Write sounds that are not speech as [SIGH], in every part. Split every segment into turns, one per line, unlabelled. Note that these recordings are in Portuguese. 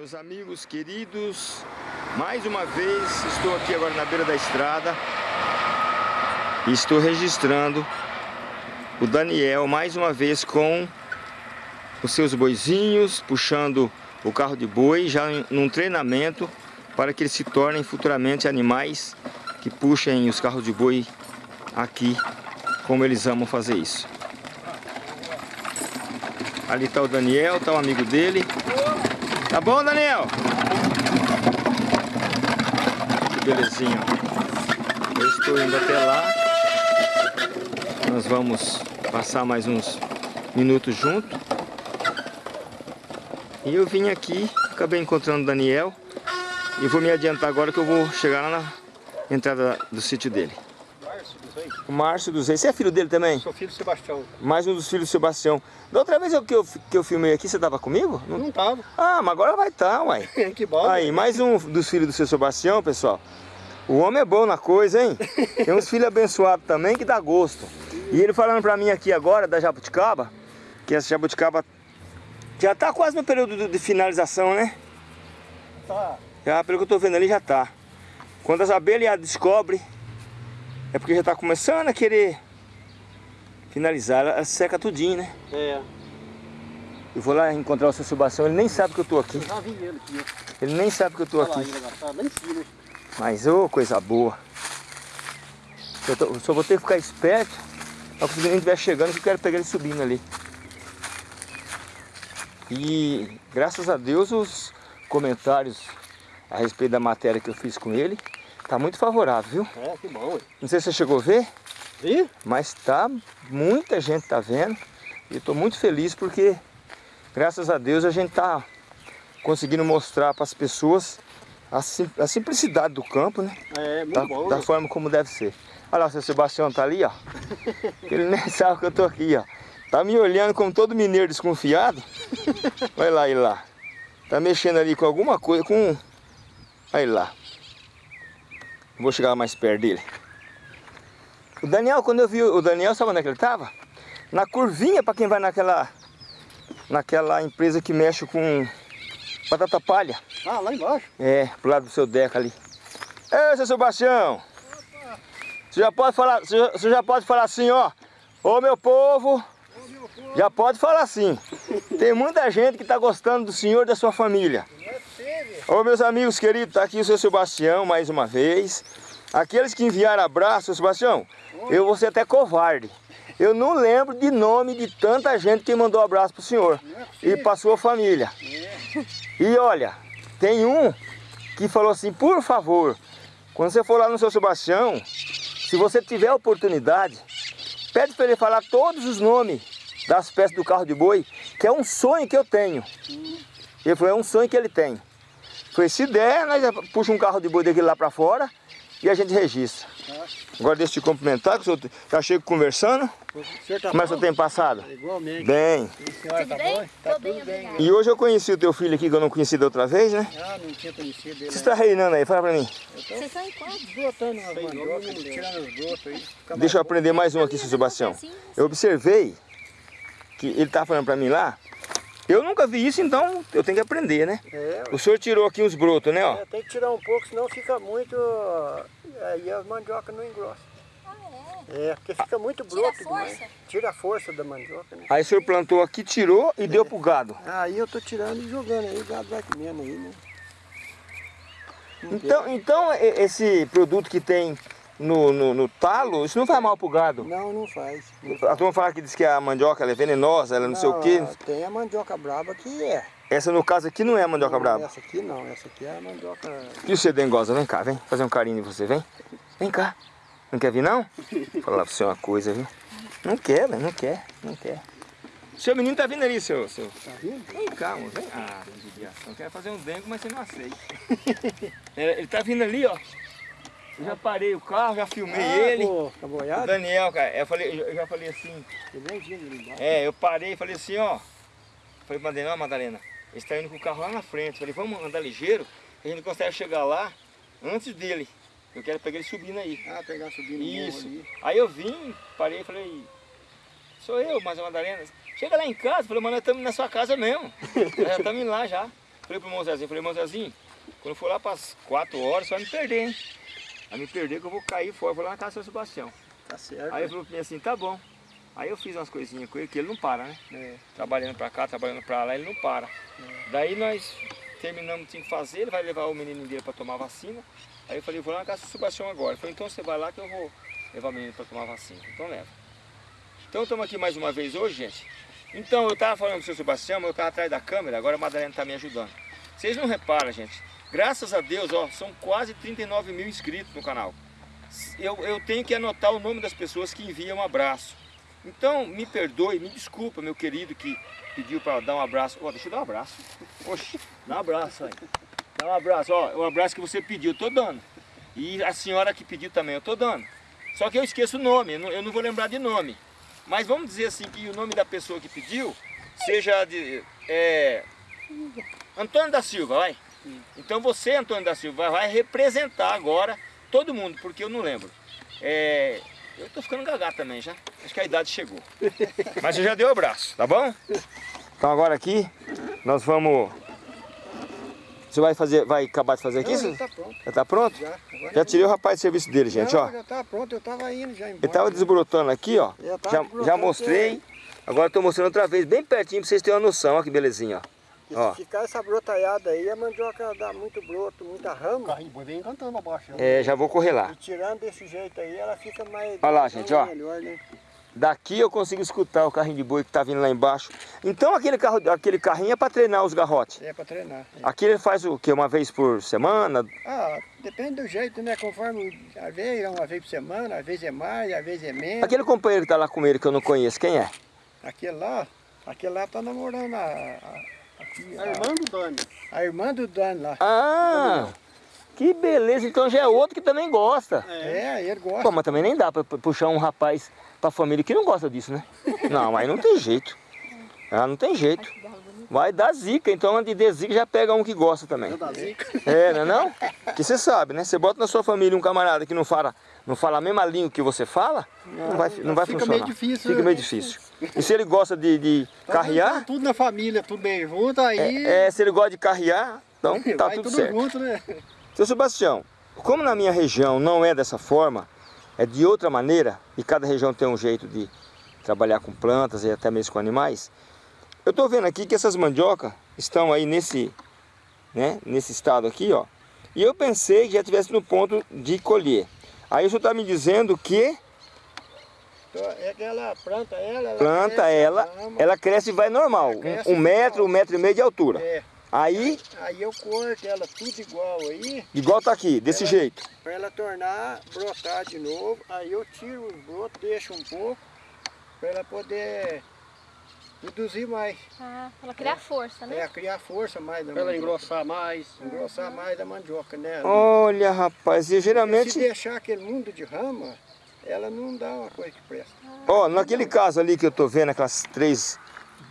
Meus amigos queridos, mais uma vez estou aqui agora na beira da estrada e estou registrando o Daniel mais uma vez com os seus boizinhos, puxando o carro de boi, já num treinamento para que eles se tornem futuramente animais que puxem os carros de boi aqui, como eles amam fazer isso. Ali está o Daniel, está o amigo dele. Tá bom, Daniel? Que belezinha. Eu estou indo até lá. Nós vamos passar mais uns minutos juntos. E eu vim aqui, acabei encontrando o Daniel. E vou me adiantar agora que eu vou chegar lá na entrada do sítio dele.
Márcio dos Reis.
O Márcio dos Reis. Você é filho dele também?
Sou filho do Sebastião.
Mais um dos filhos do Sebastião. Da outra vez que eu, que eu filmei aqui, você estava comigo?
Não, não tava.
Ah, mas agora vai estar, tá, uai. [LAUGHS]
que bom.
Aí, mais um dos filhos do seu Sebastião, pessoal. O homem é bom na coisa, hein? [LAUGHS] Tem uns filhos abençoados também que dá gosto. E ele falando pra mim aqui agora, da jabuticaba, que essa jabuticaba já tá quase no período de finalização, né?
Tá.
Já, pelo que eu tô vendo ali, já tá. Quando as abelhas descobrem, é porque já tá começando a querer finalizar. Ela seca tudinho, né?
É.
Eu vou lá encontrar o seu Sebastião, ele nem sabe que eu tô aqui.
Eu já vi ele aqui.
Ele nem sabe que eu tô
Olha lá,
aqui.
ele tá lá em cima.
Mas, ô, coisa boa. Eu, tô- só vou ter que ficar esperto. Quando ele estiver chegando, que eu quero pegar ele subindo ali. E, graças a Deus, os comentários a respeito da matéria que eu fiz com ele, tá muito favorável, viu?
É, que bom, ué.
Não sei se você chegou a ver,
Vi?
mas tá, muita gente tá vendo. E eu tô muito feliz porque, graças a Deus, a gente tá conseguindo mostrar para as pessoas a, sim- a simplicidade do campo, né?
É, muito
da,
bom.
da forma como deve ser. Olha lá, o seu Sebastião tá ali, ó. [LAUGHS] Ele nem sabe que eu tô aqui, ó. Tá me olhando como todo mineiro desconfiado. [LAUGHS] Olha lá, ele lá. Tá mexendo ali com alguma coisa, com... Olha ele lá. Vou chegar mais perto dele. O Daniel, quando eu vi o Daniel, sabe onde é que ele tava? Na curvinha, para quem vai naquela... Naquela empresa que mexe com batata palha.
Ah, lá embaixo.
É, pro lado do seu Deca ali. Ei, seu Sebastião! Você já pode falar, você já, você já pode falar assim, ó. Ô meu povo, já pode falar assim. Tem muita gente que tá gostando do senhor e da sua família. Ô meus amigos queridos, tá aqui o seu Sebastião mais uma vez. Aqueles que enviaram abraço, seu Sebastião, eu vou ser até covarde. Eu não lembro de nome de tanta gente que mandou abraço pro senhor e pra sua família. E olha, tem um que falou assim, por favor, quando você for lá no seu Sebastião, se você tiver oportunidade, pede para ele falar todos os nomes das peças do carro de boi, que é um sonho que eu tenho. Ele falou, é um sonho que ele tem. Foi se der, nós já puxa um carro de boi daquele lá para fora e a gente registra. Agora deixa eu te cumprimentar, que o senhor já chego conversando.
O tá
Como é que o tem passado?
Igualmente.
Bem.
E a senhora tá bom? Tá tudo bem.
E hoje eu conheci o teu filho aqui, que eu não conheci da outra vez, né?
Ah, não tinha conhecido ele.
Você está reinando aí, fala pra mim.
Vocês são em quantos?
Brotando umas mandiocas, tirando os brotos aí.
Deixa eu aprender mais um aqui, seu Sebastião. Eu observei que ele estava falando para mim lá. Eu nunca vi isso, então eu tenho que aprender, né?
É,
O senhor tirou aqui uns brotos, né? Ó.
é, tem que tirar um pouco, senão fica muito... Aí a mandioca não engrossa.
Ah,
É, porque fica muito
Tira
broto
a força?
demais. Tira a força da mandioca, né?
Aí o senhor plantou aqui, tirou e deu pro gado.
Aí eu tô tirando e jogando aí, o gado vai comendo aí, né?
Então, então esse produto que tem no, no, no talo, isso não faz mal pro gado.
Não, não faz. Não
A turma fala que diz que a mandioca é venenosa, ela não, sei o quê.
Tem a mandioca braba que é.
Essa no caso aqui não é a mandioca
Não,
brava.
Essa aqui não, essa aqui é a mandioca...
E você, dengosa, vem cá, vem fazer um carinho em você, vem. Vem cá. Não quer vir não? Vou [LAUGHS] falar pra você uma coisa, viu? Não quer, velho, não quer, não quer. Seu menino tá vindo ali, seu. seu.
Tá vendo?
Vem cá, amor, vem. Ah, tem judiação. Quer fazer um dengo, mas você não aceita. [LAUGHS] Ele tá vindo ali, ó. Eu já parei o carro, já filmei
Ah,
ele.
pô, Tá
O
boiado?
Daniel, cara, eu, falei, eu já falei assim.
Ele.
É, eu parei e falei assim, ó. Falei pra Madalena, ó, Madalena, eles estão indo com o carro lá na frente. Falei, vamos andar ligeiro, a gente consegue chegar lá antes dele. Eu quero pegar ele subindo aí.
Ah, pegar subindo o
Isso.
ali.
Aí eu vim, parei e falei, sou eu, mas a Madalena. Chega lá em casa, falei, mas nós estamos na sua casa mesmo. nós já estamos lá já. Falei pro irmão Zezinho, falei, irmão Zezinho, quando for lá para as 4 horas, você vai me perder, hein? Vai me perder que eu vou cair fora, vou lá na casa do seu Sebastião.
Tá certo.
Aí ele falou pra mim assim, tá bom. Aí eu fiz umas coisinhas com ele, que ele não para, né?
É.
Trabalhando pra cá, trabalhando pra lá, ele não para. Daí nós terminamos o que tinha que fazer, ele vai levar o menino dele pra tomar vacina. Aí eu falei, vou lá na casa do Sebastião agora. Ele falou, então você vai lá que eu vou levar o menino pra tomar vacina. Então leva. Então estamos aqui mais uma vez hoje, gente. Então eu tava falando com o seu Sebastião, mas eu tava atrás da câmera, agora a Madalena tá me ajudando. Vocês não reparam, gente. Graças a Deus, ó, são quase 39 mil inscritos no canal. Eu, eu tenho que anotar o nome das pessoas que enviam um abraço. Então, me perdoe, me desculpa, meu querido, que pediu para dar um abraço. Ó, deixa eu dar um abraço. Oxe, dá um abraço aí. Dá um abraço, ó, o abraço que você pediu, eu tô dando. E a senhora que pediu também, eu tô dando. Só que eu esqueço o nome, eu não, vou lembrar de nome. Mas vamos dizer assim que o nome da pessoa que pediu seja de é, Antônio da Silva, vai. Então você, Antônio da Silva, vai representar agora todo mundo, porque eu não lembro. É, eu tô ficando gagá também já. Acho que a idade chegou. [LAUGHS] Mas você já deu o abraço, tá bom? Então agora aqui nós vamos. Você vai fazer, vai acabar de fazer aqui?
Não, já tá pronto.
Já tá pronto?
Já.
Já tirei o rapaz de serviço dele, gente,
Não,
ó.
Já tá pronto, eu tava indo já embora.
Ele tava desbrotando aqui, ó.
Já tava
Já, já mostrei. Agora eu tô mostrando outra vez, bem pertinho, pra vocês terem uma noção, ó que belezinha, ó.
Se
Ó.
ficar essa brotaiada aí, a mandioca dá muito broto, muita
O
rama.
carrinho de boi vem cantando abaixo.
É, já vou correr lá.
E tirando desse jeito aí, ela fica mais...
Olha lá, gente, ó.
Melhor, né?
Daqui eu consigo escutar o carrinho de boi que tá vindo lá embaixo. Então aquele, carro, aquele carrinho é para treinar os garrotes.
É pra treinar. é.
Aqui ele faz o quê? Uma vez por semana?
Ah, depende do jeito, né? Conforme, vezes é uma vez por semana, às vezes é mais, às vezes é menos.
Aquele companheiro que tá lá com ele que eu não conheço, quem é?
Aquele lá, aquele lá tá namorando a, a, aqui,
A irmã do Dani.
a irmã do Dan lá.
Ah, que beleza. Então já é outro que também gosta.
É, ele gosta.
Pô, mas também nem dá pra pu- puxar um rapaz pra família que não gosta disso, né? [LAUGHS] Não, aí não tem jeito. Ah, não tem jeito. Vai dar zica, então antes de zica já pega um que gosta também. É, não é não? Que você sabe, né? Você bota na sua família um camarada que não fala, não fala a mesma língua que você fala, não vai, não vai
Fica
funcionar.
meio difícil,
Fica
né?
meio difícil. E se ele gosta de, de
Tá
carrear,
Tudo na família, tudo bem junto, aí
é, é, se ele gosta de carrear, então [LAUGHS] tá
vai
tudo
tudo
certo.
junto, né?
Seu Sebastião, como na minha região não é dessa forma, é de outra maneira, e cada região tem um jeito de trabalhar com plantas e até mesmo com animais, eu estou vendo aqui que essas mandioca estão aí nesse, né, nesse estado aqui, ó. E eu pensei que já estivesse no ponto de colher. Aí o senhor está me dizendo que
Então, é que ela planta ela, ela
planta
cresce,
ela,
ama.
ela cresce e vai normal,
cresce
um, um metro, um metro e meio de altura.
É,
Aí,
aí eu corto ela tudo igual aí,
igual tá aqui, desse
Ela-
jeito.
para ela tornar, brotar de novo. Aí eu tiro os brotos, deixo um pouco, para ela poder reduzir mais.
Ah, ela criar força, né?
É, criar força mais da
Pra ela engrossar mais.
Engrossar mais a mandioca, né?
Olha, rapaz, e
Se
geralmente...
deixar aquele mundo de rama, ela não dá uma coisa que presta.
Ó, naquele caso ali que eu tô vendo, aquelas três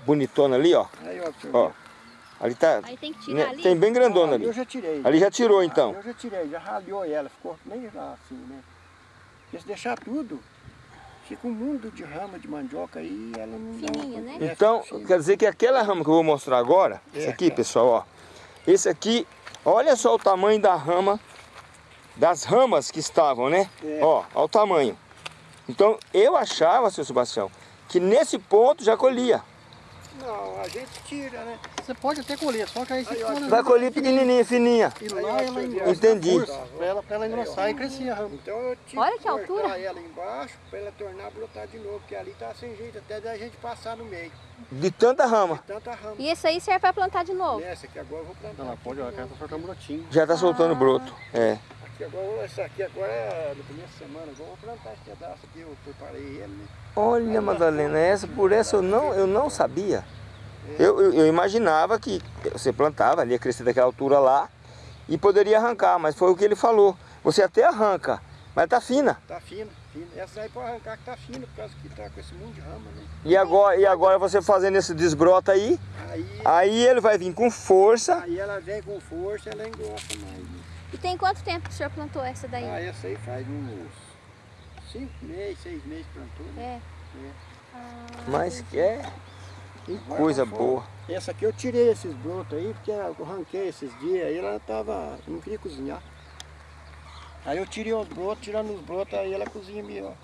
bonitonas ali, ó.
Aí, ó,
Ó, ali tá...
Aí tem que
né,
tirar ali.
tem bem grandona
Ah,
ali.
Eu já tirei.
Ali já tirou então.
Eu já tirei, já ralhou ela, ficou nem lá assim, né? Porque se deixar tudo, fica um mundo de rama de mandioca aí, ela não dá uma
Fininha, né?
Então, quer dizer que aquela rama que eu vou mostrar agora,
É,
esse aqui,
tá.
pessoal, ó. Esse aqui, olha só o tamanho da rama, das ramas que estavam, né?
É.
Ó, olha o tamanho. Então, eu achava, seu Sebastião, que nesse ponto já colhia.
Não, a gente tira, né?
Você pode até colher, só que aí você
Aí,
Vai colher pequenininha, fininha.
E
Aí,
lá ela engrossa.
Entendi.
a força, Pra ela, pra ela engrossar e crescer a rama.
Então eu tive
Olha que
cortar
altura.
ela embaixo para ela tornar a brotar de novo, porque ali tá sem jeito até da gente passar no meio.
De tanta rama.
Tanta rama.
E esse aí serve pra plantar de novo.
Essa aqui agora eu vou plantar.
Ela
aqui
pode,
de
ela quer soltar um brotinho.
Já tá soltando broto. É.
Agora, essa aqui agora é no começo da semana, agora eu vou plantar esse pedaço aqui, eu preparei ele, né?
Olha, Madalena, essa por essa eu não, eu não sabia. Eu, eu, eu imaginava que você plantava, ali ia crescer daquela altura lá e poderia arrancar, mas foi o que ele falou. Você até arranca, mas tá fina.
Tá fino, fino. Essa aí pode arrancar que tá fino, por causa que tá com esse monte de rama, né?
E agora, e agora você fazendo esse desbrota aí,
Aí,
aí ele vai vir com força.
aí ela vem com força, ela engrossa mais.
E tem quanto tempo que o senhor plantou essa daí?
Ah, essa aí faz uns cinco meses, seis meses plantou, né?
É.
Mas que é. coisa boa.
Essa aqui eu tirei esses brotos aí, porque eu arranquei esses dias, aí ela tava, não queria cozinhar. Aí eu tirei os brotos, tirando os brotos, aí ela cozinha melhor.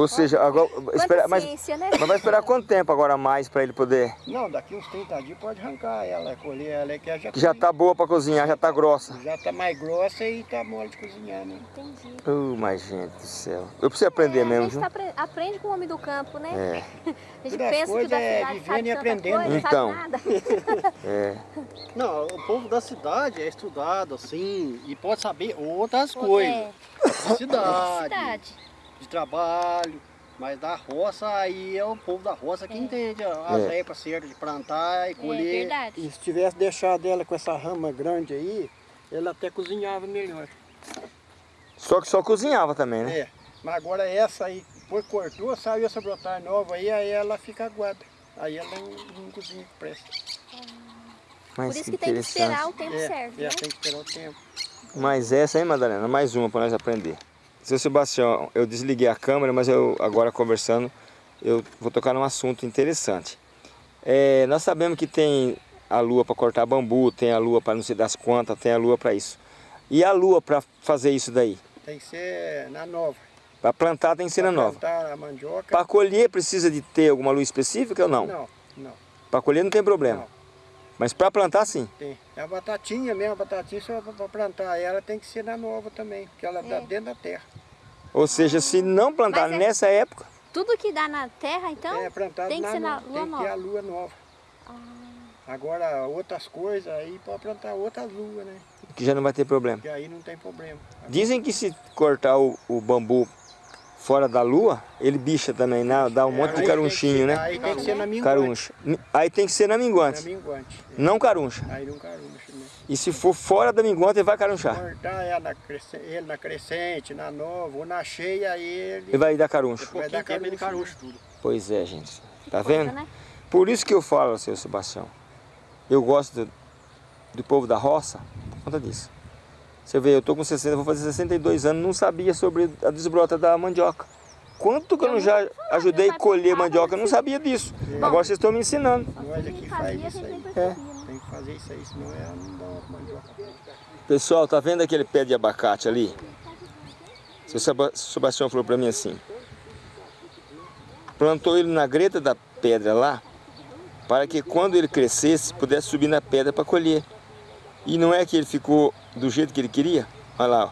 Ou seja, agora, espera, mas,
ciência, né?
mas vai esperar quanto tempo agora mais para ele poder...
Não, daqui uns 30 dias pode arrancar ela, colher ela, que ela já,
Que já tá boa para cozinhar, já tá grossa.
já tá mais grossa e tá mole de cozinhar, né?
Entendi.
Uh, mas gente do céu. Eu preciso aprender
É,
mesmo,
a gente
viu?
tá apre- aprende com o homem do campo, né?
É, [LAUGHS]
A gente
Todas
pensa que
coisas
da
é
cidade
vivendo
sabe
e aprendendo.
coisa,
Então.
sabe nada. [LAUGHS]
é.
Não, o povo da cidade é estudado assim e pode saber outras coisas. [LAUGHS]
É,
De cidade,
cidade.
De trabalho. Mas da roça, aí é o povo da roça que
É.
entende as
É.
épocas certas de plantar e
É
colher.
verdade.
E se tivesse deixado ela com essa rama grande aí, ela até cozinhava melhor.
Só que só cozinhava também, né?
É, mas agora essa aí, depois cortou, saiu essa brotar nova aí, aí ela fica aguada. Aí ela não, não cozinha que presta.
Mas
Por isso que tem que esperar o tempo
é,
certo,
é,
né?
tem que esperar o tempo.
Mas essa aí, Madalena, mais uma para nós aprender. Seu Sebastião, eu desliguei a câmera, mas eu agora conversando, eu vou tocar num assunto interessante. É, nós sabemos que tem a lua para cortar bambu, tem a lua para não sei das quantas, tem a lua para isso. E a lua para fazer isso daí?
Tem que ser na nova.
Para plantar tem que ser na
Pra
nova.
plantar a mandioca.
Para colher precisa de ter alguma lua específica ou não?
Não, não,
Para colher não tem problema.
Não.
Mas para plantar sim.
tem. É a batatinha mesmo, a batatinha só para plantar ela tem que ser na nova também, porque ela dá
É.
dentro da terra.
Ou seja, se não plantar
é-
nessa época,
Tudo que dá na terra, então,
é plantado
tem que
na
ser na
nova,
lua
tem que ter
nova.
a lua nova. Agora outras coisas aí pode plantar outras luas, né?
que já não vai ter problema.
Que aí não tem problema.
Dizem que se cortar o, o bambu fora da lua, ele bicha também, né? dá um monte
Aí
de carunchinho, né?
Aí tem que ser na minguante.
Caruncha. Aí tem que ser na
Na
minguante,
minguante.
não caruncha.
Aí não caruncha, né?
E se for fora da minguante, ele vai carunchar.
Cortar ela na crescente, ele na crescente, na nova ou na cheia, aí ele...
Ele vai dar caruncha.
Vai dar
ele
carucho,
carucha tudo.
Pois é, gente. Tá
coisa,
vendo?
né?
Por isso que eu falo, seu Sebastião. Eu gosto do, do povo da roça por conta disso. Você vê, eu tô com 60, vou fazer 62 anos, não sabia sobre a desbrota da mandioca. Quanto que eu,
Eu
não já ajudei a colher mandioca, eu não
mas-
sabia disso. Agora vocês estão me ensinando.
Nós aqui faz
a
isso aí.
percebia, né?
Tem que fazer isso aí, senão ela não dá uma mandioca.
Pessoal, tá vendo aquele pé de abacate ali? Seu Seba- Sebastião falou pra mim assim. Plantou ele na greta da pedra lá, para que quando ele crescesse, pudesse subir na pedra para colher. E não é que ele ficou do jeito que ele queria? Olha lá, ó.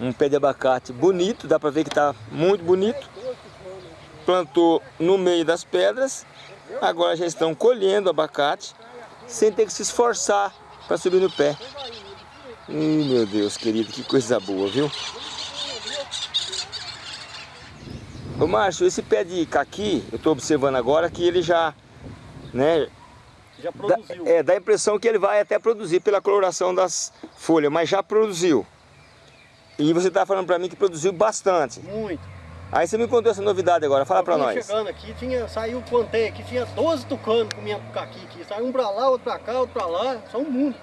Um pé de abacate bonito, dá pra ver que tá muito bonito. Plantou no meio das pedras, agora já estão colhendo abacate, sem ter que se esforçar para subir no pé. Ih, meu Deus, querido, que coisa boa, viu? Ô Márcio, esse pé de caqui, eu estou observando agora que ele já, né,
Já
dá,
produziu.
é, dá a impressão que ele vai até produzir pela coloração das folhas, mas já produziu. E você está falando para mim que produziu bastante.
Muito.
Aí você me contou essa novidade agora, fala para nós.
chegando aqui, tinha, saiu, contei aqui, tinha 12 tucanos comendo caqui aqui. Saiu um pra lá, outro pra cá, outro pra lá, só um mundo.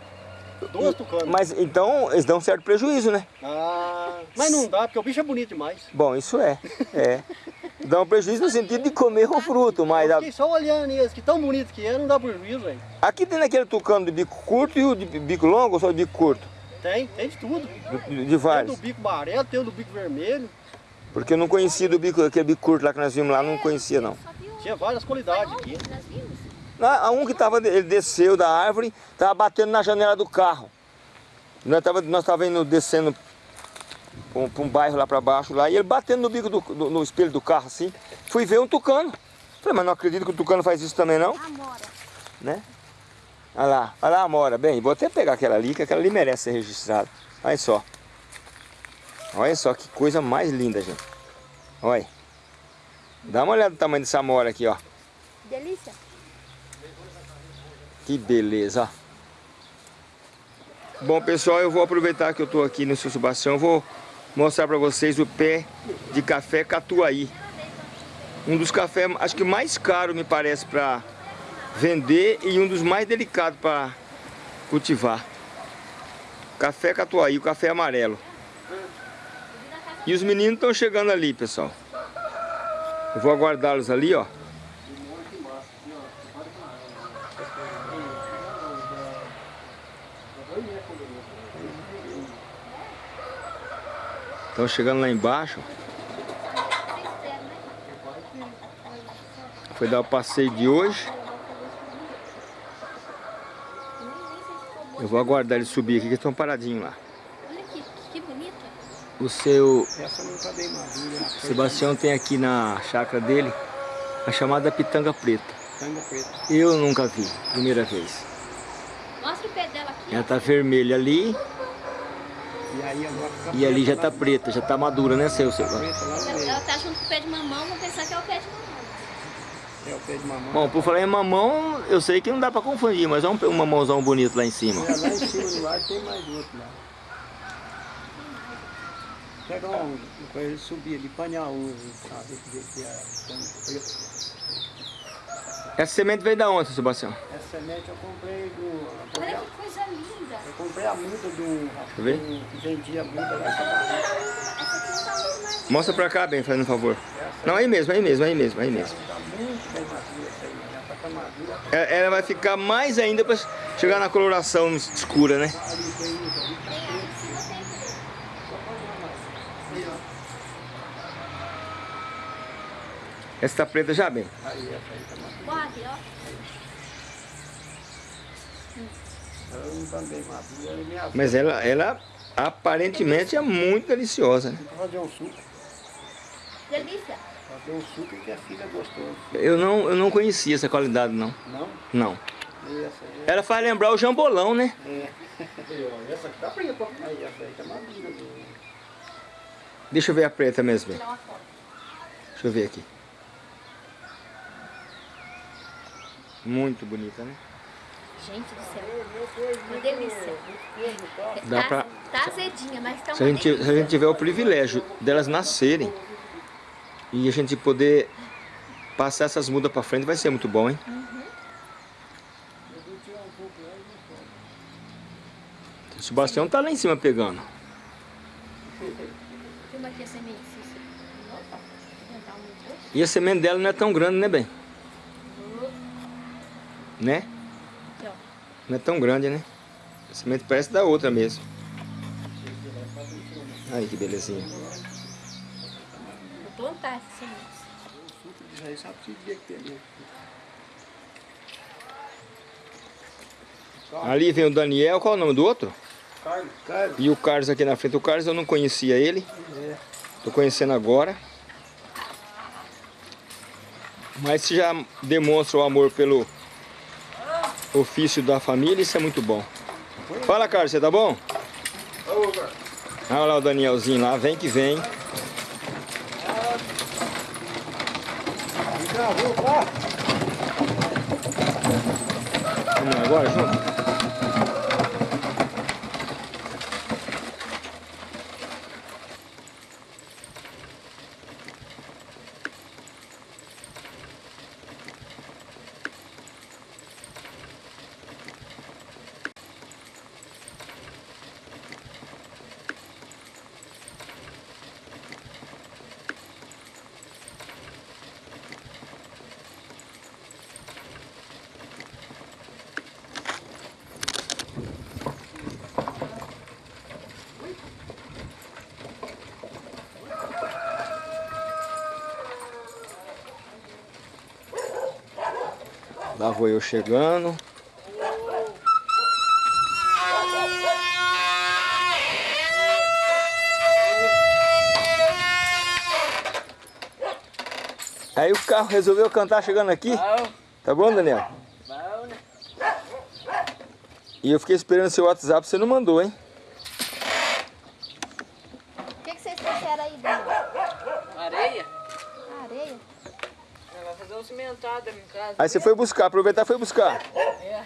12 tucanos.
Mas então eles dão um certo prejuízo, né?
Ah, mas não dá, porque o bicho é bonito demais.
Bom, isso é, é. Dá um prejuízo no sentido de comer o fruto, mas
Eu fiquei só olhando eles, que tão bonito que é, não dá prejuízo, velho.
aqui tem aquele tucano de bico curto e o de bico longo ou só de bico curto?
Tem, tem de tudo.
De, de
Tem o do
vários.
bico amarelo, tem o do bico vermelho.
Porque eu não conhecia do bico, aquele bico curto lá que nós vimos lá, não conhecia não.
Tinha várias qualidades aqui.
nós vimos?
Ah, a um que tava, ele desceu da árvore, tava batendo na janela do carro. Nós tava, nós tava indo descendo para um, um bairro lá para baixo lá, e ele batendo no bico do, do- no espelho do carro assim. Fui ver um tucano. Falei, mas não acredito que o tucano faz isso também não,
Amora.
né? Olha lá, olha lá a mora. Bem, vou até pegar aquela ali, que aquela ali merece ser registrada. Olha só. Olha só que coisa mais linda, gente. Olha. Dá uma olhada no tamanho dessa mora aqui, ó.
Delícia.
Que beleza. Bom, pessoal, eu vou aproveitar que eu estou aqui no São Sebastião, vou mostrar para vocês o pé de café Catuaí. Um dos cafés, acho que mais caro, me parece, para vender e um dos mais delicados para cultivar. Café Catuaí, o café amarelo. E os meninos estão chegando ali, pessoal. Eu vou aguardá-los ali, ó. Estamos chegando lá embaixo. Foi dar o passeio de hoje. Eu vou aguardar ele subir aqui, que estão paradinhos lá.
Olha aqui, que bonita.
O seu
Essa não tá bem madura. a
Sebastião tem aqui na chácara dele a chamada pitanga preta.
Tanga preta.
Eu nunca vi, primeira vez.
Mostra o pé dela aqui.
Ela tá vermelha ali
E
e ali já tá
lá-
preta, já tá madura, né, seu
no
Ela,
meio.
ela tá junto com o pé de mamão, vão pensar que é o pé de mamão.
É o pé de mamão.
Bom, por falar em mamão, eu sei que não dá pra confundir, mas é um, um mamãozão bonito lá em cima.
É, lá em cima do ar tem mais outro lá. Pega um, depois ele subir ali, panhar um, sabe? Ver que é.
Essa semente veio da onde, seu Sebastião?
Essa semente eu comprei do.
Olha que coisa linda.
Eu comprei a muda do. do que vendia muda lá em.
Mostra pra cá, bem, fazendo um favor. Não, aí mesmo, aí mesmo, aí mesmo, aí mesmo.
Tá muito bem madura essa aí, né? Já tá madura.
Ela ela vai ficar mais ainda pra chegar na coloração escura, né? Essa tá preta já, bem.
Aí, essa aí tá madura.
Aqui, ó.
Ela não tá bem madura, ela é minha
Mas ela, ela aparentemente é muito deliciosa, né?
Tem que fazer um suco.
Delícia.
Fazer um suco que fica gostoso.
Eu não, eu não conhecia essa qualidade, não.
Não?
Não.
Essa aí
Ela faz lembrar o jambolão, né?
é.
Essa aqui tá preta.
Aí, essa aí tá madura.
Deixa eu ver a preta mesmo. Deixa eu ver aqui. Muito bonita, né?
Gente do céu. Uma delícia.
Dá
tá,
pra-
tá azedinha, mas tá
Se a, gente, se a
delícia.
gente tiver o privilégio delas nascerem e a gente poder passar essas mudas pra frente, vai ser muito bom, hein? O Sebastião tá lá em cima pegando. E a semente dela não é tão grande, né, bem? Né? Não é tão grande, né? A semente parece da outra mesmo. Aí que belezinha.
Vou plantar sementes.
Que tem ali.
Vem o Daniel, qual é o nome do outro?
Carlos. Carlos.
E o Carlos aqui na frente. O Carlos eu não conhecia ele.
É.
Tô conhecendo agora. Mas já demonstra o amor pelo ofício da família, isso é muito bom. Fala, Carlos, você tá bom? Olha lá o Danielzinho lá, vem que vem. Vamos agora junto? Lá vou eu chegando. Aí o carro resolveu cantar chegando aqui. Tá bom, Daniel? E eu fiquei esperando seu WhatsApp, você não mandou, hein?
O que, que vocês trouxeram aí, Dani?
Areia?
Areia?
Ela vai fazer um cimentado aqui em casa.
Aí você foi buscar, aproveitar e foi buscar.
É.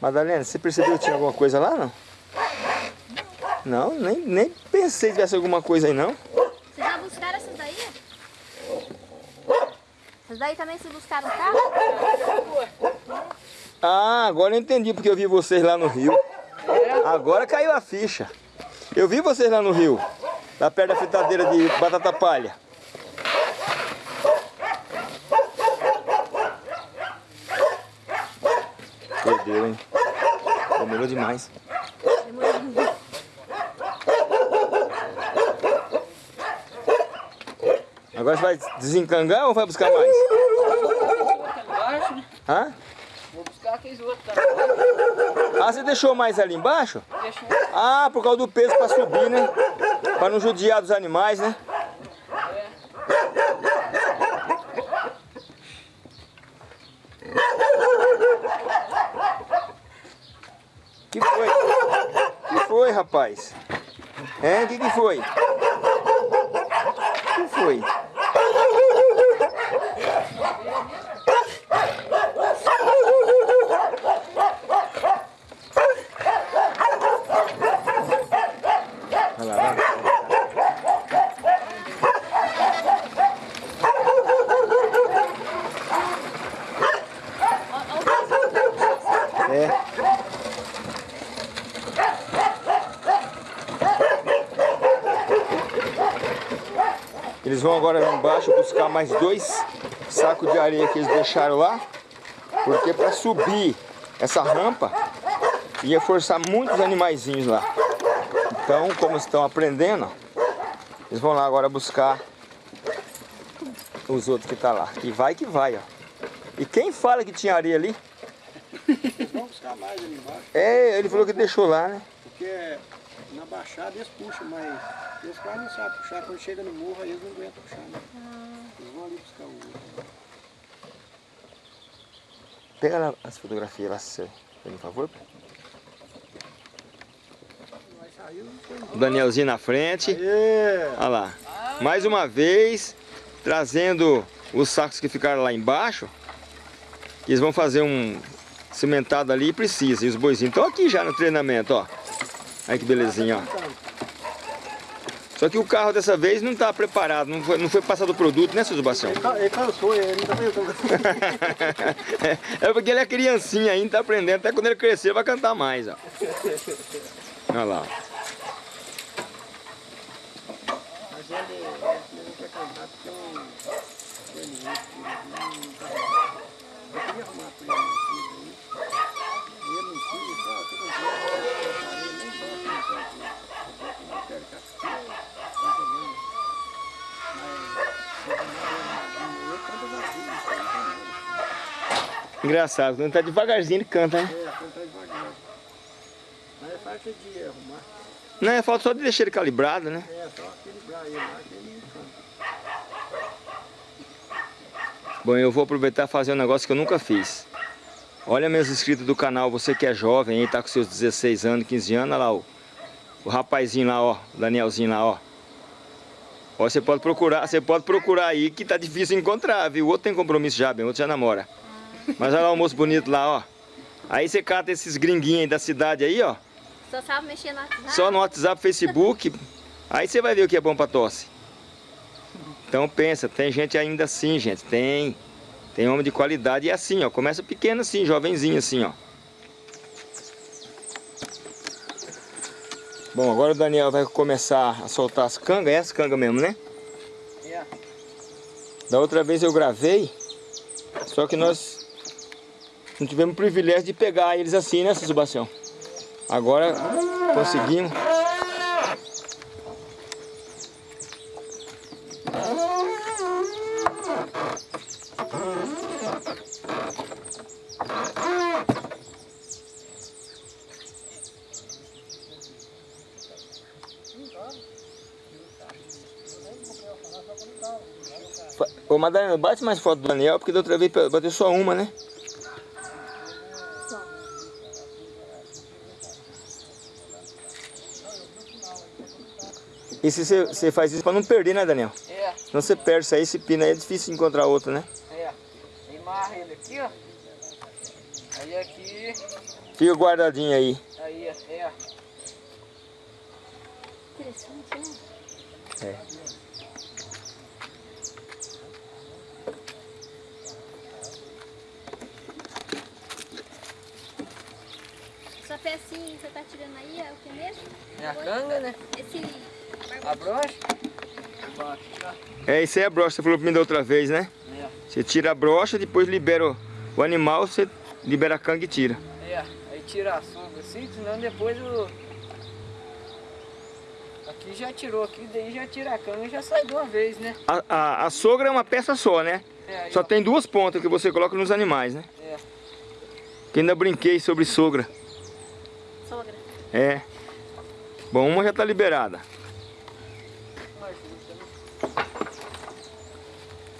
Madalena, você percebeu que tinha alguma coisa lá, não? Não, nem, nem pensei que tivesse alguma coisa aí, não.
Vocês já buscaram essas daí? Essas daí também vocês buscaram tá?
Ah, agora eu entendi porque eu vi vocês lá no rio. Agora caiu a ficha. Eu vi vocês lá no rio, lá perto da fritadeira de batata palha. Perdeu, hein? Demorou demais.
Demorou.
Agora você vai desencangar ou vai buscar mais? Hã?
Vou buscar aqueles outros também.
Ah, você deixou mais ali embaixo?
Deixa
Ah, por causa do peso pra subir, né? Pra não judiar dos animais, né? Que foi? Que foi, rapaz? É, que que foi? Que foi? Vai lá, vai. Eles vão agora lá embaixo buscar mais dois sacos de areia que eles deixaram lá. Porque para subir essa rampa ia forçar muitos animaizinhos lá. Então, como estão aprendendo, eles vão lá agora buscar os outros que tá lá. E vai que vai, ó. E quem fala que tinha areia ali?
Vamos buscar mais ali embaixo.
É, ele falou que deixou lá, né?
Porque na baixada eles puxam, mas eles quase não sabem puxar. Quando chega no morro, aí eles não aguentam puxar, né? Eles vão ali buscar o outro.
Pega lá as fotografias lá, se por favor.
Mas saiu, foi
O Danielzinho na frente. Olha lá. Mais uma vez, trazendo os sacos que ficaram lá embaixo. Eles vão fazer um cimentado ali e precisa. E os boizinhos estão aqui já no treinamento, ó. Olha que belezinha, ó. Só que o carro dessa vez não está preparado, não foi, não foi passado o produto, né, seu?
Ele ca- Ele cansou, ele não tá [LAUGHS]
é porque ele é criancinha ainda, tá aprendendo. Até quando ele crescer vai cantar mais, ó. Olha lá.
Mas ele, ele não quer cantar porque eu... Ele não tá Eu queria arrumar pra ele uma fita aí. E ele não quis, ah, tô com dor, eu nem gosto de cantar aqui. Eu não quero ficar aqui, tá entendendo? Mas, eu canto vazio, isso aí não tem
Engraçado, quando tá devagarzinho ele canta, né?
É, cantar devagar. Mas é falta de arrumar.
Não, é falta só de deixar ele calibrado, né?
É, só equilibrar ele lá que ele canta.
Bom, eu vou aproveitar e fazer um negócio que eu nunca fiz. Olha meus inscritos do canal, você que é jovem aí, tá com seus 16 anos, 15 anos, olha lá o, o rapazinho lá, ó, o Danielzinho lá, ó. Ó, você pode procurar, você pode procurar aí que tá difícil encontrar, viu? O outro tem compromisso já, bem, o outro já namora. Mas olha lá o moço bonito lá, ó. Aí você cata esses gringuinhos aí da cidade aí, ó.
Só sabe mexer no WhatsApp.
Só no WhatsApp, Facebook. Aí você vai ver o que é bom pra tosse. Então pensa, tem gente ainda assim, gente. Tem. Tem homem de qualidade e é assim, ó. Começa pequeno assim, jovenzinho assim, ó. Bom, agora o Daniel vai começar a soltar as cangas. É as cangas mesmo, né?
É.
Da outra vez eu gravei. Só que nós não tivemos o privilégio de pegar eles assim, né, Sebastião? Agora conseguimos. Madalena, bate mais foto do Daniel, porque da outra vez bateu só uma, né? E se você, você faz isso pra não perder, né, Daniel?
É,
Senão você perde isso aí, esse pino aí é difícil encontrar outro, né?
é. Aí amarra ele aqui, ó. Aí aqui,
Fica guardadinho aí.
aí, é.
Interessante, né?
É.
Essa pecinha que você tá tirando aí é o que mesmo?
É a canga, né?
Esse
A brocha.
É, isso aí é a brocha, você falou pra mim da outra vez, né?
É,
Você tira a brocha, depois libera o, o animal, você libera a canga e tira.
é. Aí tirar a sombra assim, senão depois o... Aqui já tirou aqui, daí já tira a cana e já sai de uma vez, né?
A, a, a sogra é uma peça só, né?
É, aí,
Só
ó.
tem duas pontas que você coloca nos animais, né?
É.
Que ainda brinquei sobre sogra. É. Bom, uma já tá liberada.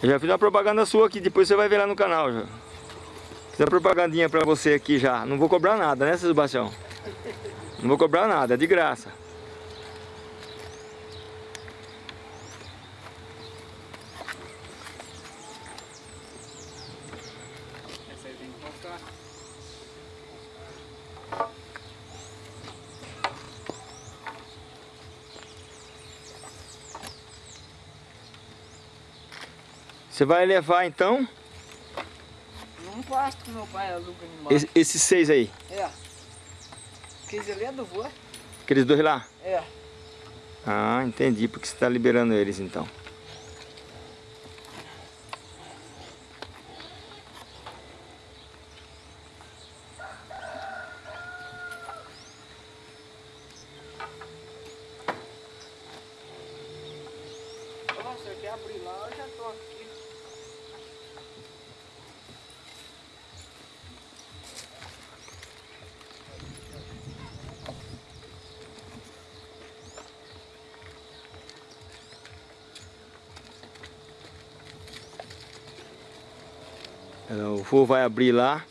Eu já fiz uma propaganda sua aqui, depois você vai ver lá no canal já. Fiz uma propagandinha pra você aqui já. Não vou cobrar nada, né, Sebastião? Não vou cobrar nada, é de graça. Você vai levar então
Num pasto que meu pai aluga animal.
esse- esses seis aí,
É. Aqueles ali é do vô.
aqueles dois lá?
É.
Ah, entendi, porque você está liberando eles então. É, O vô vai abrir lá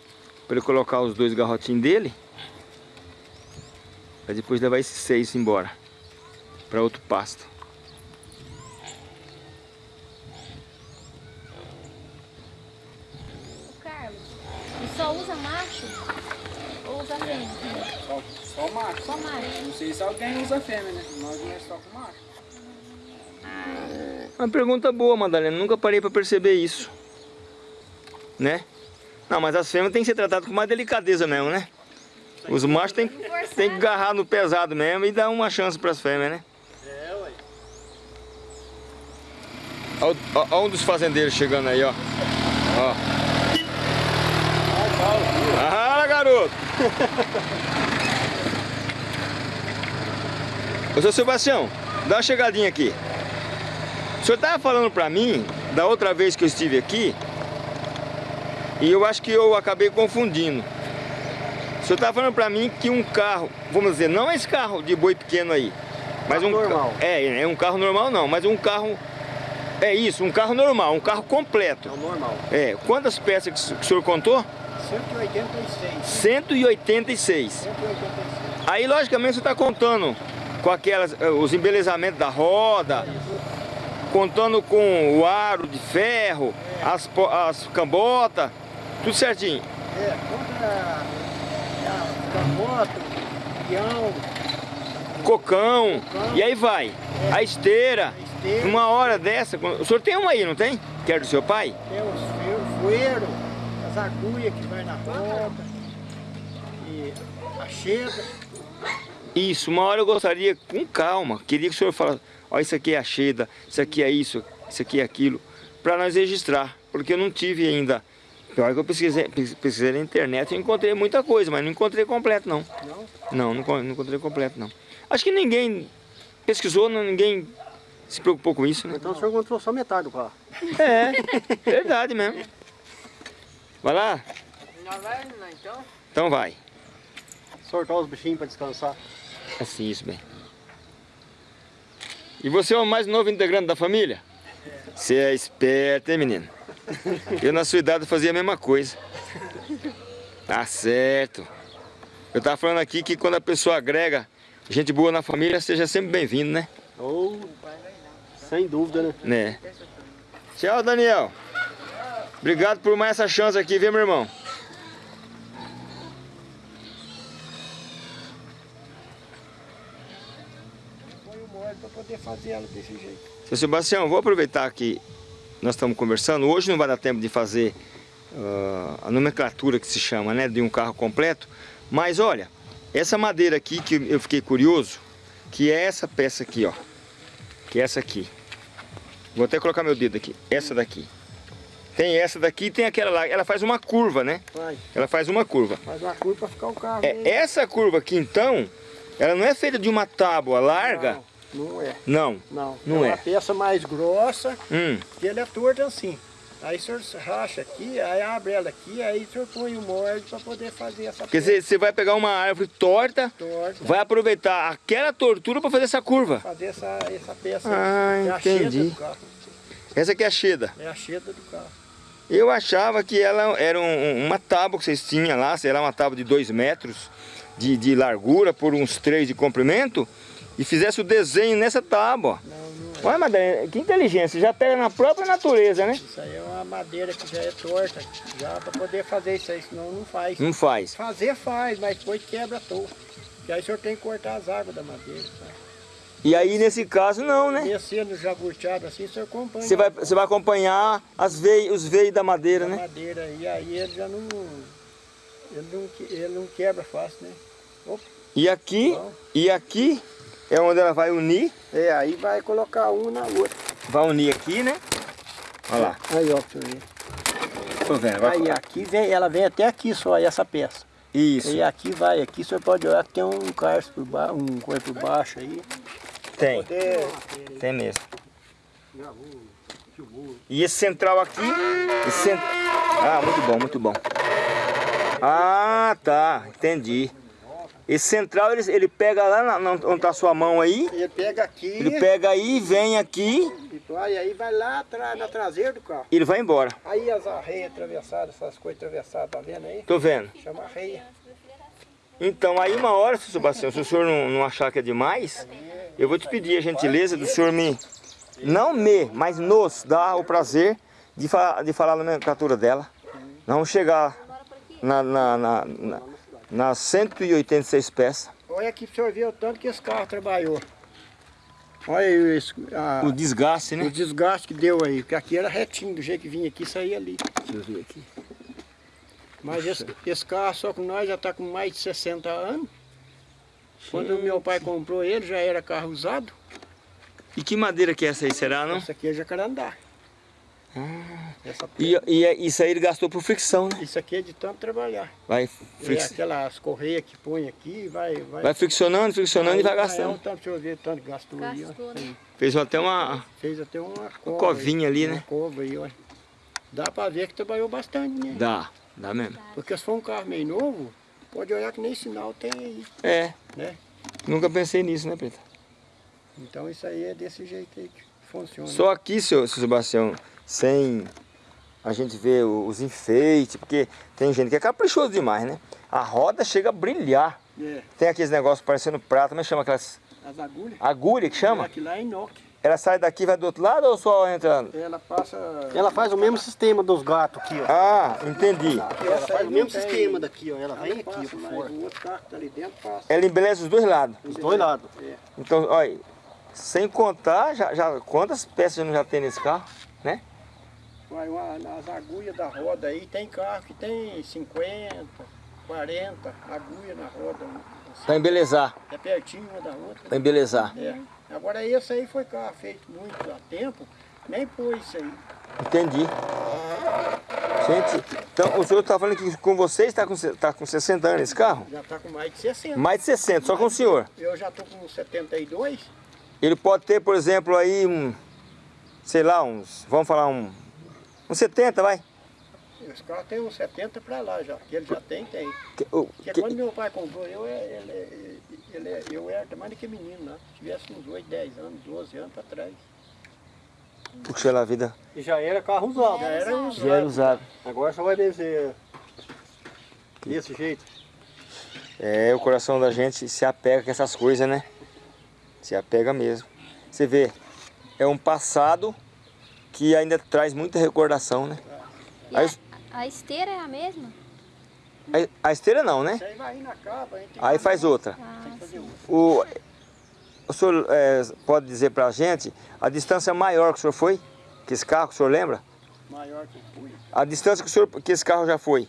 para ele colocar os dois garrotinhos dele. Para depois levar esses seis embora para outro pasto.
O Carlos, e só usa macho ou usa fêmea?
Só, só macho.
Só macho.
Não sei se alguém usa fêmea, né? Nós não é só com macho.
Uma pergunta boa, Madalena. Nunca parei para perceber isso. Né? Não, mas as fêmeas têm que ser tratadas com mais delicadeza mesmo, né? Os machos têm, têm que agarrar no pesado mesmo e dar uma chance para as fêmeas, né?
É, ué.
Olha ó um dos fazendeiros chegando aí, ó. Ó. Ah, garoto! Ô, seu Sebastião, dá uma chegadinha aqui. O senhor estava falando pra mim, da outra vez que eu estive aqui, e eu acho que eu acabei confundindo. O senhor estava falando pra mim que um carro, vamos dizer, não esse carro de boi pequeno aí, mas um
Carro
ca-
normal.
É, é um carro normal não, mas um carro é isso, um carro normal, um carro completo.
É o normal.
É, quantas peças que o senhor contou?
186.
186.
186.
Aí, logicamente, você está contando com aquelas, eh, os embelezamentos da roda, contando com o aro de ferro, as, as cambotas, tudo certinho.
É, conta a, a moto, peão,
Cocão, e aí vai. A esteira,
a esteira,
uma hora dessa, o senhor tem uma aí, não tem? Que é do seu pai?
tem os fueiro, as agulhas que vai na e a chega.
Isso, uma hora eu gostaria, com calma, queria que o senhor falasse, ó, isso aqui é a Cheda, isso aqui é isso, isso aqui é aquilo, para nós registrar, porque eu não tive ainda. Pior que eu pesquisei, pes- pesquisei na internet e encontrei muita coisa, mas não encontrei completo não.
Não?
Não, não, con- não encontrei completo não. Acho que ninguém pesquisou, não- ninguém se preocupou com isso, né?
Então o senhor encontrou só metade do carro.
É, verdade mesmo. Vai lá?
Já vai, né, então?
Então vai.
Soltar os bichinhos para descansar.
Assim, isso bem. E você é o mais novo integrante da família? Você é esperto, hein, menino? Eu, na sua idade, fazia a mesma coisa. Tá certo. Eu tava falando aqui que quando a pessoa agrega gente boa na família, seja sempre bem-vindo, né?
Ou, sem dúvida, né?
Né? Tchau, Daniel. Obrigado por mais essa chance aqui, viu, meu irmão?
Põe o molho para poder fazer ela desse jeito.
Seu Sebastião, vou aproveitar que nós estamos conversando. Hoje não vai dar tempo de fazer ah, a nomenclatura que se chama, né, de um carro completo. Mas olha, essa madeira aqui que eu fiquei curioso, que é essa peça aqui, ó. Que é essa aqui. Vou até colocar meu dedo aqui. Essa daqui. Tem essa daqui e tem aquela lá. Ela faz uma curva, né?
Vai,
Ela faz uma curva.
faz uma curva pra ficar o carro.
É, essa curva aqui, então, ela não é feita de uma tábua larga?
Não, não é.
Não.
Não,
Não
é
é.
uma peça mais grossa,
Hum.
que ele é torto assim. Aí o senhor racha aqui, aí abre ela aqui, aí o senhor põe o molde para poder fazer essa
Porque você você vai pegar uma árvore torta,
torta,
vai aproveitar aquela tortura para fazer essa curva.
fazer essa, essa peça.
Ah,
é a
entendi.
carro.
Essa aqui é a cheda.
É a cheda do carro.
Eu achava que ela era um- uma tábua que vocês tinham lá, sei lá, uma tábua de 2 metros de, de largura por uns 3 de comprimento e fizesse o desenho nessa tábua.
Não, não é.
Olha, Madalena, que inteligência, já pega na própria natureza, né?
Isso aí é uma madeira que já é torta, já para poder fazer isso aí, senão não faz.
Não faz.
Fazer faz, mas depois quebra à toa. E aí o senhor tem que cortar as águas da madeira. Tá?
E aí, nesse caso, não, né?
Descendo já gurteado assim, o senhor acompanha
Você vai, você vai acompanhar as veias, os veios da madeira,
a
né?
madeira e aí ele já não. Ele não, ele não quebra fácil, né? Opa,
E aqui,
Bom.
e aqui é onde ela vai unir.
É, aí vai colocar um na outra.
Vai unir aqui, né? Olha lá.
Aí, ó, pra você ver.
Tô vendo. Vai...
Aí aqui vem, ela vem até aqui só, essa peça.
Isso,
E aqui vai, aqui senhor pode olhar que tem um carço por baixo, um coisa por baixo aí.
tem.
Poder...
Tem mesmo. E esse central aqui, esse cent... Ah, muito bom, muito bom. Ah, tá, entendi. Esse central, ele, ele pega lá na, na- onde tá a sua mão aí,
Ele pega aqui,
ele pega aí, vem aqui
e aí vai lá atrás, na traseira do carro.
e ele vai embora.
Aí as arreias atravessadas, essas coisas atravessadas, tá vendo aí?
Tô vendo.
Chama arreia.
Então, aí uma hora, seu Sebastião, se o senhor não, não achar que é demais, eu vou te pedir a gentileza do senhor me, não me, mas nos dar o prazer de, fa de falar a nomenclatura dela. Vamos chegar na, na, na, na, nas 186 peças.
Olha aqui pra o senhor ver o tanto que esse carro trabalhou. Olha aí esse, a-
O desgaste,
o
né?
desgaste que deu aí, porque aqui era retinho, do jeito que vinha aqui, saía ali.
Deixa eu ver aqui.
Mas esse, esse carro só com nós já está com mais de 60 anos. Quando o meu pai comprou ele, já era carro usado.
E que madeira que é essa aí, será, não?
Esse aqui é jacarandá. Essa
E, e é- isso aí ele gastou por fricção, né?
Isso aqui é de tanto trabalhar.
Vai,
É
frix...
aquelas correias que põe aqui, vai... Vai,
vai friccionando, friccionando e vai gastando.
tanto, deixa eu ver, tanto que gastou aí, ó.
Gastou, né?
Fez até uma...
Fez até uma cova
covinha ali,
uma
né?
cova aí, ó. Dá pra ver que trabalhou bastante, né?
Dá, dá mesmo.
Porque se for um carro meio novo, pode olhar que nem sinal tem aí,
É,
né?
nunca pensei nisso, né, Preta?
Então isso aí é desse jeito aí que funciona.
Só aqui, seu, seu Sebastião, sem a gente ver os enfeites, porque tem gente que é caprichoso demais, né? A roda chega a brilhar.
É,
Tem aqueles negócios parecendo prata, mas chama aquelas
as agulhas.
agulha que chama?
Aqui lá é inox.
Ela sai daqui e vai do outro lado ou só entra...
Ela passa...
Ela faz o mesmo sistema dos gatos aqui, ó.
Ah, entendi.
Ela faz o mesmo
tem.
sistema daqui, ó. Ela vem
Ela
aqui, ó,
passa,
por
mas
fora.
O outro carro que tá ali dentro passa.
Ela embeleza os dois lados.
Os dois lados.
Então, olha, sem contar, já, já, quantas peças não já tem nesse carro, né?
Vai uma, nas agulhas da roda aí, tem carro que tem 50, 40 agulhas na roda. assim.
Pra embelezar,
É pertinho uma da outra.
pra embelezar.
É. Agora esse aí foi carro feito muito há tempo, nem pôs isso aí.
Entendi. Gente, então o senhor está falando que com você está com, tá com 60 anos esse carro?
Já está com mais de 60.
Mais de 60, só com o senhor.
Eu já estou com 72.
Ele pode ter, por exemplo, aí um, sei lá, uns, vamos falar um, uns 70, vai.
Esse carro tem uns 70 para lá já. Que ele já tem, tem.
Que- o-
Porque
que-
quando meu pai comprou, eu, é- ele, é- ele, é- eu era mais do que menino lá. Tivesse uns 8, 10 anos, 12 anos para trás.
Puxa lá a vida.
E já era carro usado.
Já era usado.
Já era usado.
Agora só vai descer desse jeito.
É, o coração da gente se apega com essas coisas, né? Se apega mesmo. Você vê, é um passado que ainda traz muita recordação, né?
A, a esteira é a mesma?
A, a esteira não, né?
Isso aí capa.
Faz outra.
Ah,
Tem que fazer outra.
O, o senhor é, pode dizer pra gente a distância maior que o senhor foi? Que esse carro, que o senhor lembra?
Maior que eu fui.
A distância que, o senhor, que esse carro já foi?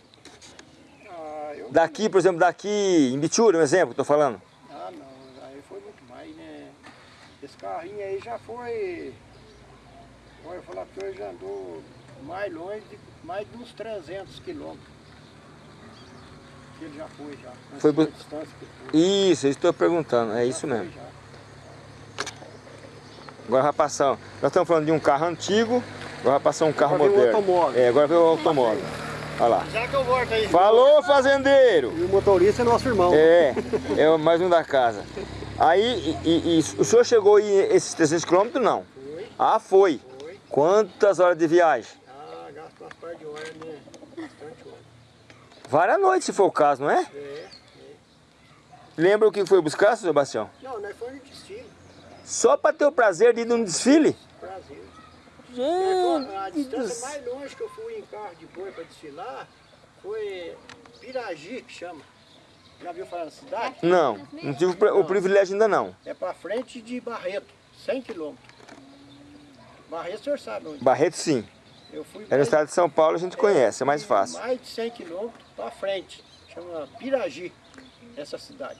Ah, eu...
Daqui, por exemplo, daqui em Bitura, um exemplo, que eu tô falando.
ah, não. Aí foi muito mais, né? Esse carrinho aí já foi... Olha, que hoje já andou mais longe, de, mais de uns 300 quilômetros. Que ele já foi já.
Foi bu-
a distância que foi.
Isso, eu estou perguntando, é isso
Já
mesmo.
foi já.
Agora vai passar, nós estamos falando de um carro antigo, agora vai passar um carro
Agora vem o
moderno.
automóvel.
É, agora veio o automóvel. Olha lá.
Já que eu volto aí.
Falou, fazendeiro!
E o motorista é nosso irmão.
É, é mais um da casa. Aí, e, e- e o senhor chegou aí esses 300 quilômetros, não?
Foi,
Ah, foi. Quantas horas de viagem?
Ah, gasta umas par de horas, né? Bastante hora.
Várias noites, se for o caso, não é?
É.
Lembra o que foi buscar, seu Sebastião?
Não, nós fomos de destino.
Só para ter o prazer de ir num desfile?
A
Gente, do
distância mais longe que eu fui em carro de boi para desfilar foi Piragi, que chama. Já viu falar na cidade?
Não, não tive o privilégio ainda não.
É para frente de Barreto, 100 quilômetros. Barreto, o senhor sabe onde?
Barreto sim.
Eu fui
É no
mais-
estado de São Paulo, a gente conhece, é mais
fui
fácil.
Mais de 100 quilômetros para frente. Chama Piragi, essa cidade.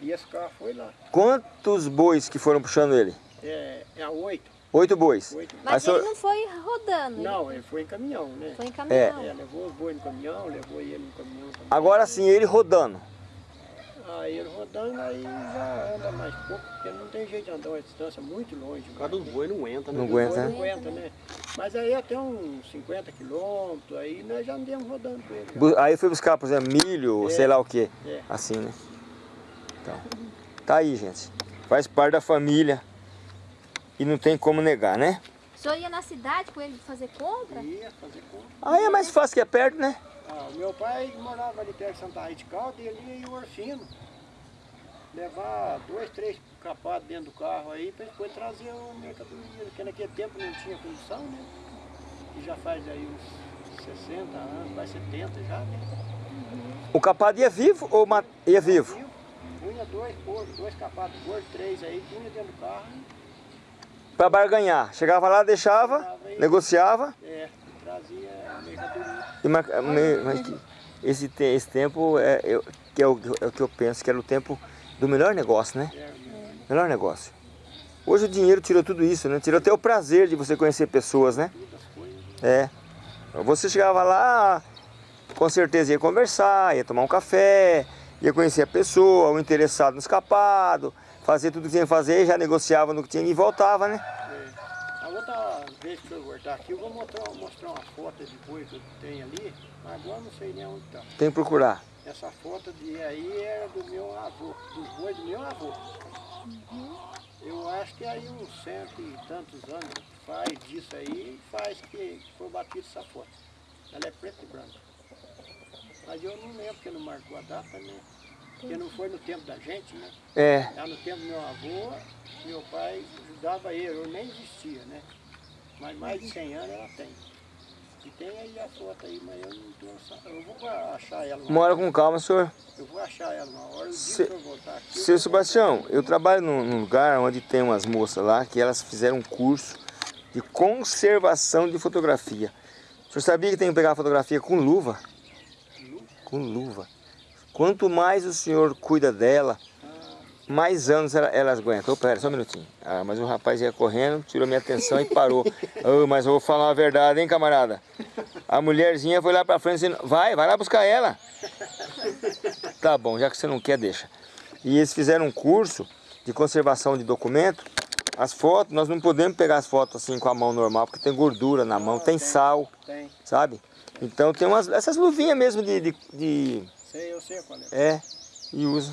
E esse carro foi lá.
Quantos bois que foram puxando ele?
É, é a 8.
Oito bois.
Oito.
Mas
senhor-
ele não foi rodando,
Não, ele foi em caminhão, né?
foi em caminhão.
É, levou os bois no caminhão, levou ele no caminhão também.
Agora sim, ele rodando.
Aí ele rodando, aí já anda mais pouco, porque não tem jeito de andar uma distância muito longe.
O cara dos boi não aguenta, né?
Não aguenta, né?
Não aguenta, né? Mas aí até uns 50 quilômetros, aí nós já andamos rodando com ele. já.
Aí foi buscar, por exemplo, milho,
É.
sei lá o que.
É.
Assim, né? Então, tá aí, gente. Faz parte da família. E não tem como negar, né?
O senhor ia na cidade com ele fazer compra?
Ia fazer compra.
Aí é mais fácil que é perto, né?
Ah, o meu pai morava ali perto de Santa Rita de Calda e ele ia em Orfino. Levar dois, três capados dentro do carro aí para depois trazer o mercadoria, porque naquele tempo não tinha condição, né? E já faz aí uns 60 anos, vai 70 já, né?
O capado ia vivo ou ma- ia vivo?
Punha dois porcos, dois capados porcos, três aí, punha dentro do carro,
Pra barganhar. Chegava lá, deixava, negociava.
é, trazia a mercadoria.
Mas que- esse, esse tempo é, eu- que é, o, é o que eu penso que era o tempo do melhor negócio, né?
É?
Melhor negócio. Hoje o dinheiro tirou tudo isso, né? Tirou até o prazer de você conhecer pessoas, né? É. Você chegava lá, com certeza ia conversar, ia tomar um café, ia conhecer a pessoa, o interessado no escapado, fazer tudo que tinha que fazer, já negociava no que tinha e voltava, né?
Vez que eu voltar aqui, eu vou mostrar, mostrar uma foto de boi que eu tenho ali, mas agora não sei nem onde está.
Tem que procurar.
Essa foto de aí era do meu avô, dos bois do meu avô. Eu acho que aí uns cento e tantos anos faz disso aí, faz que foi batido essa foto. Ela é preta e branca. Mas eu não lembro porque não marcou a data, né? Porque não foi no tempo da gente, né?
É,
Já no tempo do meu avô, meu pai ajudava ele, eu nem existia, né? Mas mais de 100 anos ela tem. E tem aí a foto aí, mas eu não tô Eu vou achar ela
mora
hora.
com calma, senhor.
Eu vou achar ela uma hora. O
Se-
que eu voltar aqui. eu
Seu
vou-
Sebastião, eu trabalho num, num lugar onde tem umas moças lá que elas fizeram um curso de conservação de fotografia. O senhor sabia que tem que pegar fotografia com luva? Com luva. Quanto mais o senhor cuida dela, mais anos ela- elas aguentam. Ô, pera, só um minutinho. Ah, mas o rapaz ia correndo, tirou minha atenção e parou. [LAUGHS] Ô, mas eu vou falar uma verdade, hein, camarada? A mulherzinha foi lá pra frente e disse, vai, vai lá buscar ela. Tá bom, já que você não quer, deixa. E eles fizeram um curso de conservação de documento. As fotos, nós não podemos pegar as fotos assim com a mão normal, porque tem gordura na mão, tem sal,
Tem,
sabe? Então tem umas, essas luvinhas mesmo de, de, de-
sei, eu sei qual é.
É, e usa.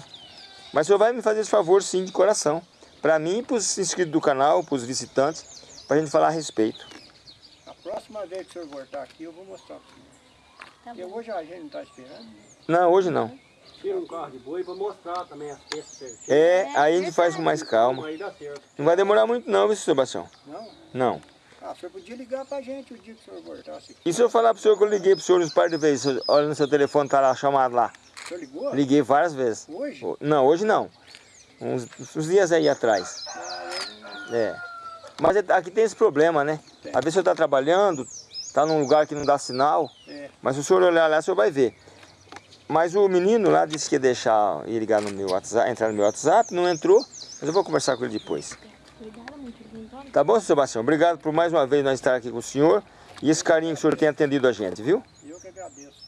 Mas o senhor vai me fazer esse favor sim, de coração. Pra mim e pros inscritos do canal, pros visitantes, pra gente falar a respeito.
A próxima vez que o senhor voltar aqui, eu vou mostrar pra você.
Tá
Porque hoje a gente não tá esperando.
Não, hoje não.
Tira um carro de boi pra mostrar também as peças certinho.
É, aí a gente faz com mais calma.
Aí dá certo.
Não vai demorar muito não, viu, Sebastião?
Não?
Não.
Ah, o senhor podia ligar pra gente o dia que o senhor voltasse.
E se eu falar pro senhor que eu liguei pro senhor uns par de vezes, o senhor olha no seu telefone, tá lá chamado lá.
O senhor ligou?
Liguei várias vezes.
Hoje?
Ho- Não, hoje não. Uns, uns dias aí atrás. É. Mas é- aqui tem esse problema, né?
Tem.
Às vezes o senhor tá trabalhando, tá num lugar que não dá sinal,
É.
mas se o senhor olhar lá, o senhor vai ver. Mas o menino lá disse que ia deixar ir ligar no meu WhatsApp, entrar no meu WhatsApp, não entrou, mas eu vou conversar com ele depois. Tá bom, Sebastião? Obrigado por mais uma vez nós estar aqui com o senhor. E esse carinho que o senhor tem atendido a gente, viu?
Eu que agradeço.